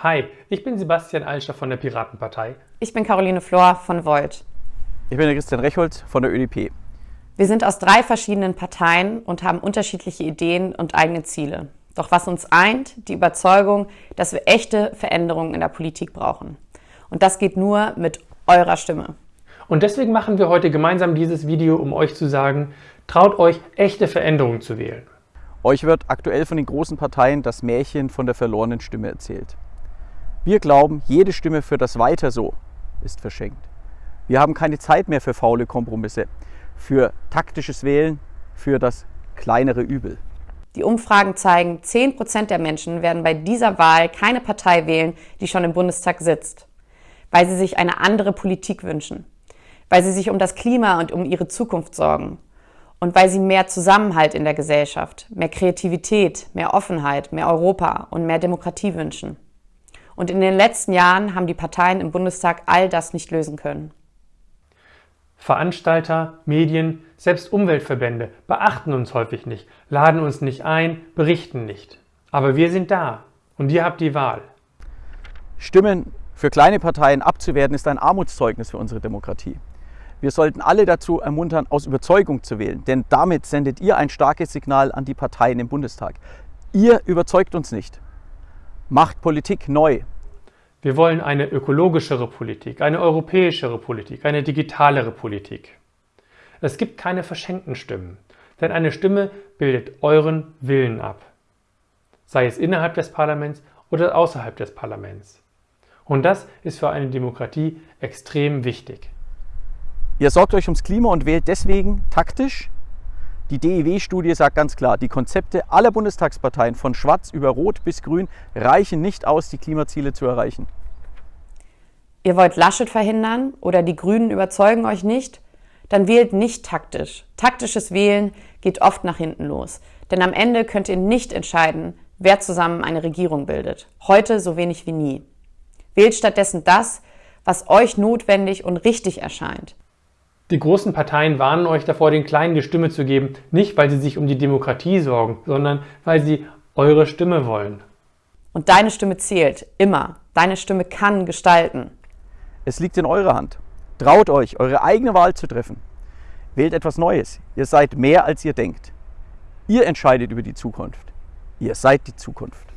Hi, ich bin Sebastian Alscher von der Piratenpartei. Ich bin Caroline Flor von Volt. Ich bin der Christian Recholz von der ÖDP. Wir sind aus drei verschiedenen Parteien und haben unterschiedliche Ideen und eigene Ziele. Doch was uns eint, die Überzeugung, dass wir echte Veränderungen in der Politik brauchen. Und das geht nur mit eurer Stimme. Und deswegen machen wir heute gemeinsam dieses Video, um euch zu sagen, traut euch, echte Veränderungen zu wählen. Euch wird aktuell von den großen Parteien das Märchen von der verlorenen Stimme erzählt. Wir glauben, jede Stimme für das Weiter so ist verschenkt. Wir haben keine Zeit mehr für faule Kompromisse, für taktisches Wählen, für das kleinere Übel. Die Umfragen zeigen, 10% der Menschen werden bei dieser Wahl keine Partei wählen, die schon im Bundestag sitzt, weil sie sich eine andere Politik wünschen, weil sie sich um das Klima und um ihre Zukunft sorgen und weil sie mehr Zusammenhalt in der Gesellschaft, mehr Kreativität, mehr Offenheit, mehr Europa und mehr Demokratie wünschen. Und in den letzten Jahren haben die Parteien im Bundestag all das nicht lösen können. Veranstalter, Medien, selbst Umweltverbände beachten uns häufig nicht, laden uns nicht ein, berichten nicht. Aber wir sind da und ihr habt die Wahl. Stimmen für kleine Parteien abzuwerten ist ein Armutszeugnis für unsere Demokratie. Wir sollten alle dazu ermuntern, aus Überzeugung zu wählen, denn damit sendet ihr ein starkes Signal an die Parteien im Bundestag. Ihr überzeugt uns nicht. Macht Politik neu. Wir wollen eine ökologischere Politik, eine europäischere Politik, eine digitalere Politik. Es gibt keine verschenkten Stimmen, denn eine Stimme bildet euren Willen ab, sei es innerhalb des Parlaments oder außerhalb des Parlaments. Und das ist für eine Demokratie extrem wichtig. Ihr sorgt euch ums Klima und wählt deswegen taktisch. Die DEW-Studie sagt ganz klar, die Konzepte aller Bundestagsparteien von Schwarz über Rot bis Grün reichen nicht aus, die Klimaziele zu erreichen. Ihr wollt Laschet verhindern oder die Grünen überzeugen euch nicht? Dann wählt nicht taktisch. Taktisches Wählen geht oft nach hinten los. Denn am Ende könnt ihr nicht entscheiden, wer zusammen eine Regierung bildet. Heute so wenig wie nie. Wählt stattdessen das, was euch notwendig und richtig erscheint. Die großen Parteien warnen euch davor, den Kleinen die Stimme zu geben, nicht weil sie sich um die Demokratie sorgen, sondern weil sie eure Stimme wollen. Und deine Stimme zählt, immer. Deine Stimme kann gestalten. Es liegt in eurer Hand. Traut euch, eure eigene Wahl zu treffen. Wählt etwas Neues. Ihr seid mehr, als ihr denkt. Ihr entscheidet über die Zukunft. Ihr seid die Zukunft.